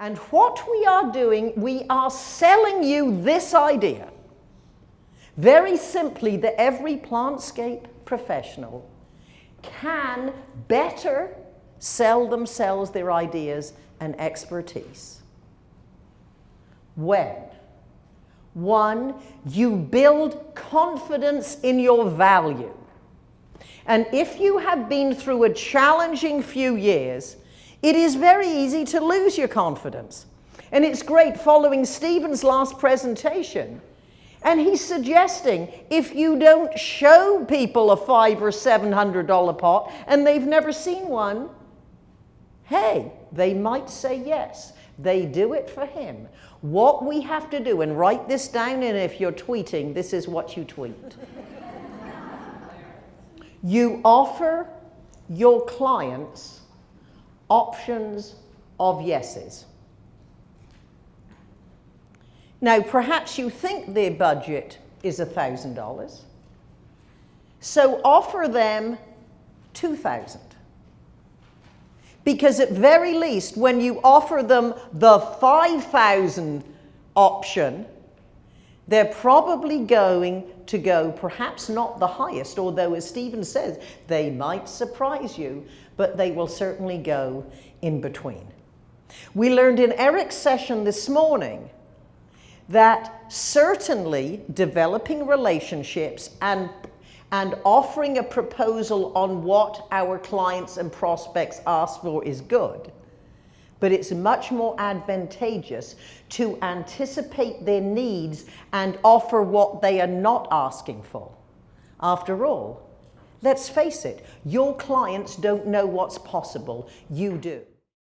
And what we are doing, we are selling you this idea. Very simply, that every plantscape professional can better sell themselves their ideas and expertise. When? One, you build confidence in your value. And if you have been through a challenging few years, it is very easy to lose your confidence. And it's great following Stephen's last presentation. And he's suggesting if you don't show people a five or seven hundred dollar pot and they've never seen one, hey, they might say yes. They do it for him. What we have to do, and write this down, and if you're tweeting, this is what you tweet. you offer your clients options of yeses. Now, perhaps you think their budget is $1,000. So offer them 2000 Because at very least, when you offer them the 5000 option, they're probably going to go perhaps not the highest, although as Stephen says, they might surprise you, but they will certainly go in between. We learned in Eric's session this morning that certainly developing relationships and, and offering a proposal on what our clients and prospects ask for is good. But it's much more advantageous to anticipate their needs and offer what they are not asking for. After all, let's face it, your clients don't know what's possible, you do.